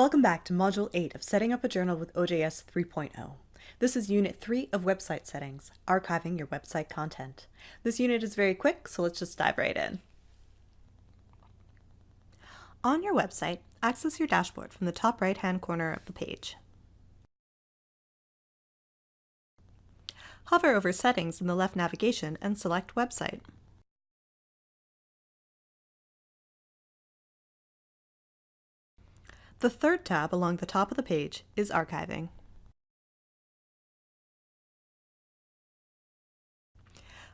Welcome back to Module 8 of Setting Up a Journal with OJS 3.0. This is Unit 3 of Website Settings, Archiving Your Website Content. This unit is very quick, so let's just dive right in. On your website, access your dashboard from the top right-hand corner of the page. Hover over Settings in the left navigation and select Website. The third tab along the top of the page is Archiving.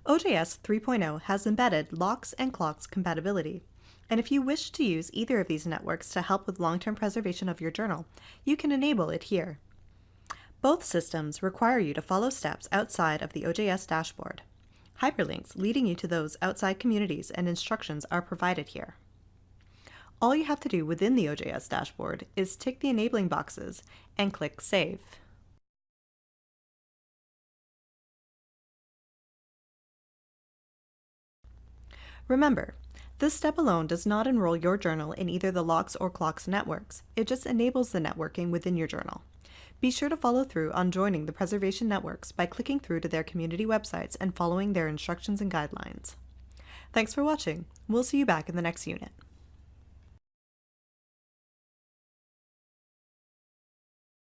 OJS 3.0 has embedded LOCKSS and CLOCKSS compatibility, and if you wish to use either of these networks to help with long-term preservation of your journal, you can enable it here. Both systems require you to follow steps outside of the OJS dashboard. Hyperlinks leading you to those outside communities and instructions are provided here. All you have to do within the OJS dashboard is tick the enabling boxes and click Save. Remember, this step alone does not enroll your journal in either the LOCKSS or CLOCKSS networks. It just enables the networking within your journal. Be sure to follow through on joining the preservation networks by clicking through to their community websites and following their instructions and guidelines. Thanks for watching. We'll see you back in the next unit.